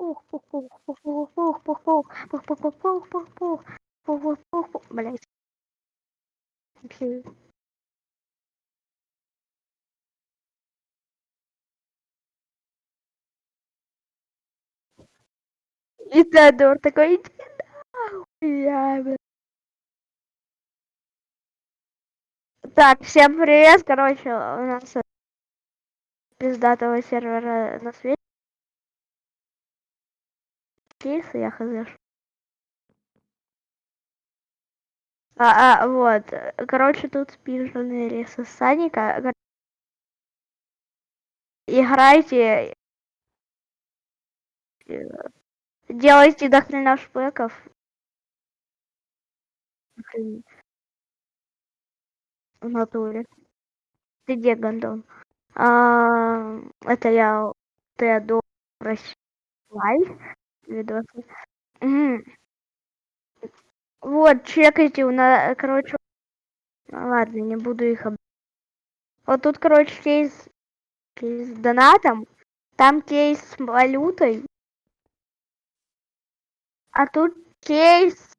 пух, пух, пух, пух, пух, пух, пух, пух, пух, пух, пух, пух, пух, пух, пух, пух, пух, пух, блядь. Вообще. И Теодор такой, иди нахуй, я, бля. Так, всем привет, короче, у нас э, пиздатого сервера на свете. Кейсы, я хз. А, а, вот, э, короче, тут спиженные рейсы Саника. Гор- Играйте, э, делайте дохрена шпеков. В натуре. Ты где, Гондон? А, это я Теодор Лайв видосы. Мгм. Вот, чекайте, у нас, короче, ну ладно, не буду их об... Вот тут, короче, кейс, кейс с донатом, там кейс с валютой, а тут кейс...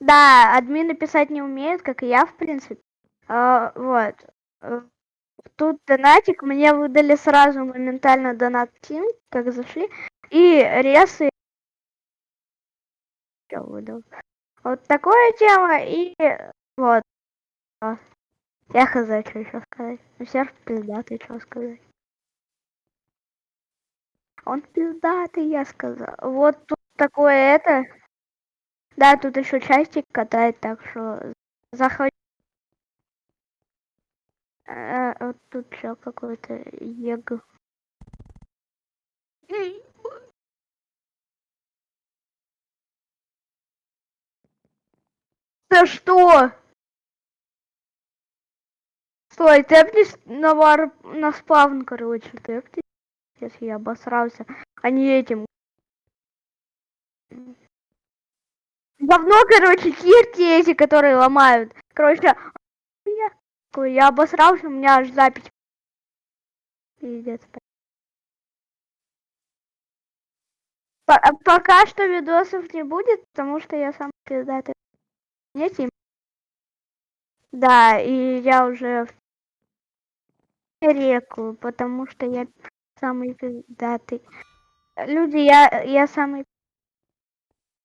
Да, админы писать не умеют, как и я, в принципе. А, вот. Э, Тут донатик, мне выдали сразу моментально донат Тим, как зашли, и ресы я выдал. Вот такое дело, и вот. а. Я хз, что еще сказать. Ну, серф пиздатый, что сказать. Он пиздатый, я сказал. Вот тут такое это. Да, тут еще частик катает, так что заходи. Э, вот тут что какой-то ег. Да что? Стой, тэпнись на вар... на спавн, короче, тэпнись. Если я обосрался, а не этим. Давно, короче, кирки эти, которые ломают. Короче, я, я обосрался, у меня аж запись. Пиздец. По- пока что видосов не будет, потому что я сам пиздатый. Не Тим. Да, и я уже в реку, потому что я самый пиздатый. Люди, я, я самый